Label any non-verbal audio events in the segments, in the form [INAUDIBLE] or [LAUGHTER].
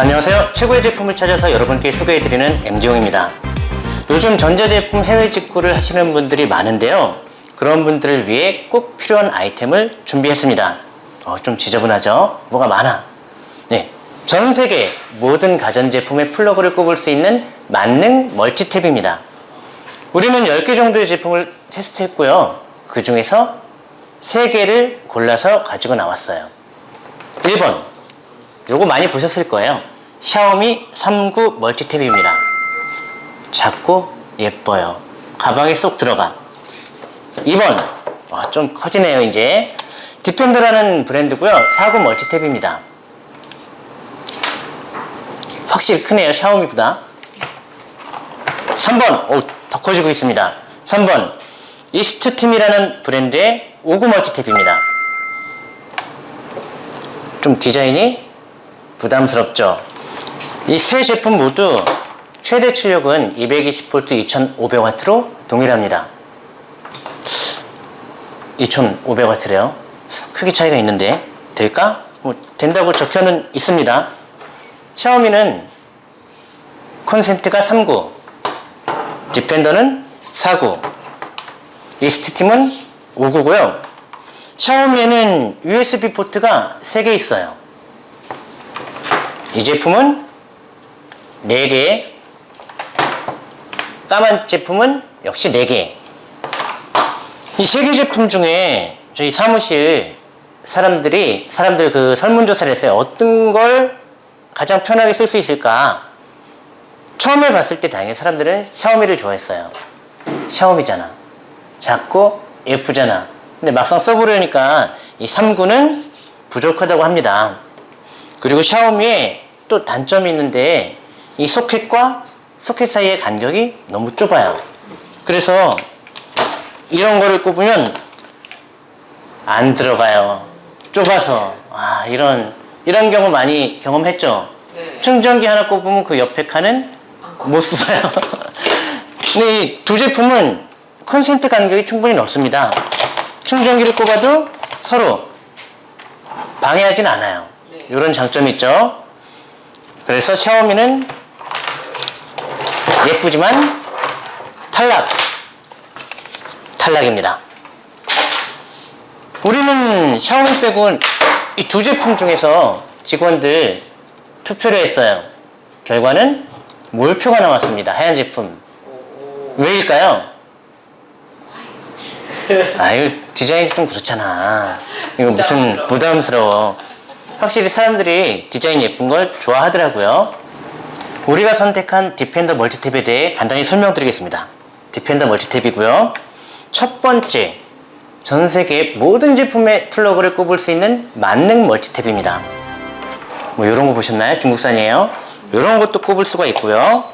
안녕하세요. 최고의 제품을 찾아서 여러분께 소개해드리는 MD용입니다. 요즘 전자제품 해외 직구를 하시는 분들이 많은데요. 그런 분들을 위해 꼭 필요한 아이템을 준비했습니다. 어, 좀 지저분하죠? 뭐가 많아. 네. 전 세계 모든 가전제품의 플러그를 꼽을 수 있는 만능 멀티탭입니다. 우리는 10개 정도의 제품을 테스트했고요. 그 중에서 3개를 골라서 가지고 나왔어요. 1번. 요거 많이 보셨을 거예요. 샤오미 39 멀티탭입니다. 작고 예뻐요. 가방에 쏙 들어가. 2번. 와, 좀 커지네요, 이제. 디펜더라는 브랜드고요. 49 멀티탭입니다. 확실히 크네요, 샤오미보다. 3번. 오, 더 커지고 있습니다. 3번. 이스트팀이라는 브랜드의 59 멀티탭입니다. 좀 디자인이 부담스럽죠. 이 세 제품 모두 최대 출력은 220V 2500W로 동일합니다. 2500W래요. 크기 차이가 있는데 될까? 뭐 된다고 적혀는 있습니다. 샤오미는 콘센트가 39, 디펜더는 49, 이스트팀은 59고요. 샤오미에는 USB 포트가 3개 있어요. 이 제품은 4개, 까만 제품은 역시 4개. 이세개 제품 중에 저희 사무실 사람들이, 사람들 그 설문조사를 했어요. 어떤 걸 가장 편하게 쓸 수 있을까? 처음에 봤을 때 당연히 사람들은 샤오미를 좋아했어요. 샤오미잖아. 작고 예쁘잖아. 근데 막상 써보려니까 이 3구는 부족하다고 합니다. 그리고 샤오미에 또 단점이 있는데 이 소켓과 소켓 사이의 간격이 너무 좁아요. 그래서 이런 거를 꼽으면 안 들어가요. 좁아서. 아, 이런, 이런 경우 많이 경험했죠? 네. 충전기 하나 꼽으면 그 옆에 칸은 못 써요. [LAUGHS] 근데 이 두 제품은 콘센트 간격이 충분히 넓습니다. 충전기를 꼽아도 서로 방해하진 않아요. 네. 이런 장점이 있죠. 그래서 샤오미는 예쁘지만 탈락. 탈락입니다. 우리는 샤오미 빼고는 이두 제품 중에서 직원들 투표를 했어요. 결과는 몰표가 나왔습니다. 하얀 제품. 왜일까요? 아, 이거 디자인이 좀 그렇잖아. 이거 무슨 부담스러워. 확실히 사람들이 디자인 예쁜 걸 좋아하더라고요. 우리가 선택한 디펜더 멀티탭에 대해 간단히 설명드리겠습니다. 디펜더 멀티탭이고요. 첫 번째, 전 세계 모든 제품의 플러그를 꼽을 수 있는 만능 멀티탭입니다. 뭐 이런 거 보셨나요? 중국산이에요. 이런 것도 꼽을 수가 있고요.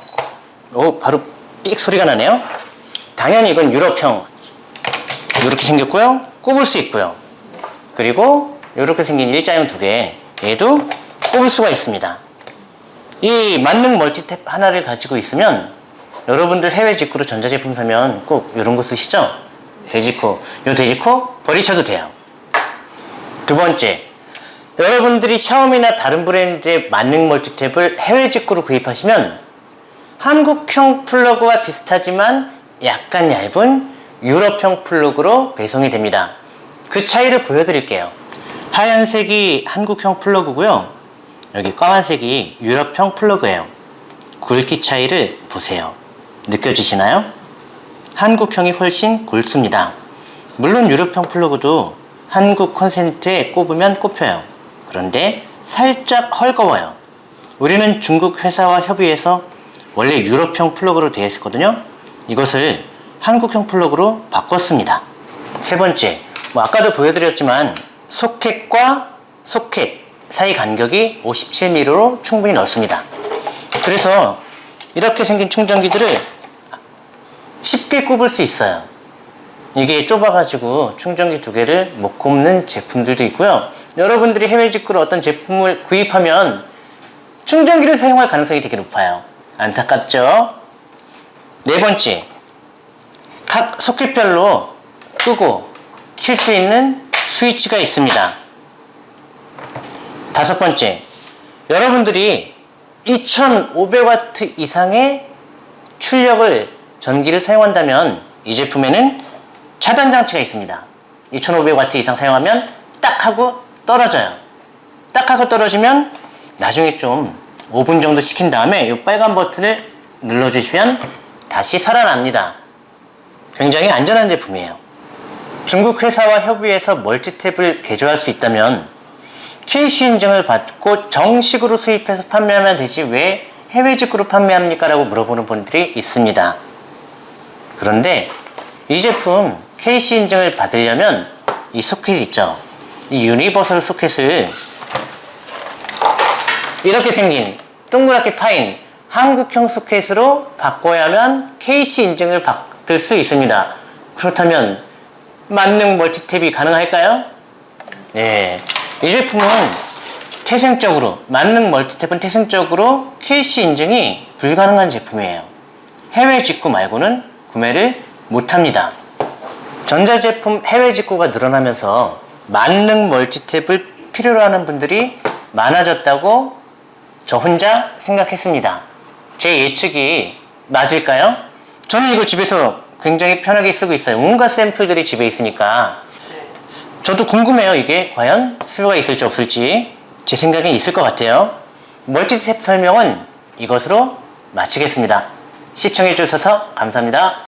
오, 바로 삑 소리가 나네요. 당연히 이건 유럽형. 이렇게 생겼고요. 꼽을 수 있고요. 그리고 이렇게 생긴 일자형 두 개. 얘도 꼽을 수가 있습니다. 이 만능 멀티탭 하나를 가지고 있으면 여러분들 해외 직구로 전자제품 사면 꼭 이런 거 쓰시죠? 돼지코. 요 돼지코 버리셔도 돼요. 두 번째, 여러분들이 샤오미나 다른 브랜드의 만능 멀티탭을 해외 직구로 구입하시면 한국형 플러그와 비슷하지만 약간 얇은 유럽형 플러그로 배송이 됩니다. 그 차이를 보여드릴게요. 하얀색이 한국형 플러그고요. 여기 까만색이 유럽형 플러그예요. 굵기 차이를 보세요. 느껴지시나요? 한국형이 훨씬 굵습니다. 물론 유럽형 플러그도 한국 콘센트에 꼽으면 꼽혀요. 그런데 살짝 헐거워요. 우리는 중국 회사와 협의해서 원래 유럽형 플러그로 되어 있었거든요. 이것을 한국형 플러그로 바꿨습니다. 세 번째, 뭐 아까도 보여드렸지만 소켓과 소켓 사이 간격이 57mm로 충분히 넓습니다. 그래서 이렇게 생긴 충전기들을 쉽게 꼽을 수 있어요. 이게 좁아가지고 충전기 두 개를 못 꼽는 제품들도 있고요. 여러분들이 해외 직구로 어떤 제품을 구입하면 충전기를 사용할 가능성이 되게 높아요. 안타깝죠? 네 번째, 각 소켓별로 끄고 킬 수 있는 스위치가 있습니다. 다섯 번째, 여러분들이 2500W 이상의 출력을 전기를 사용한다면 이 제품에는 차단 장치가 있습니다. 2500W 이상 사용하면 딱 하고 떨어져요. 딱 하고 떨어지면 나중에 좀 5분 정도 식힌 다음에 이 빨간 버튼을 눌러주시면 다시 살아납니다. 굉장히 안전한 제품이에요. 중국 회사와 협의해서 멀티 탭을 개조할 수 있다면 KC 인증을 받고 정식으로 수입해서 판매하면 되지 왜 해외 직구로 판매합니까? 라고 물어보는 분들이 있습니다. 그런데 이 제품 KC 인증을 받으려면 이 소켓 있죠? 이 universal 소켓을 이렇게 생긴 동그랗게 파인 한국형 소켓으로 바꿔야만 KC 인증을 받을 수 있습니다. 그렇다면 만능 멀티탭이 가능할까요? 네. 이 제품은 태생적으로, 만능 멀티탭은 태생적으로 KC 인증이 불가능한 제품이에요. 해외 직구 말고는 구매를 못합니다. 전자제품 해외 직구가 늘어나면서 만능 멀티탭을 필요로 하는 분들이 많아졌다고 저 혼자 생각했습니다. 제 예측이 맞을까요? 저는 이거 집에서 굉장히 편하게 쓰고 있어요. 온갖 샘플들이 집에 있으니까. 저도 궁금해요. 이게 과연 수요가 있을지 없을지. 제 생각엔 있을 것 같아요. 멀티탭 설명은 이것으로 마치겠습니다. 시청해주셔서 감사합니다.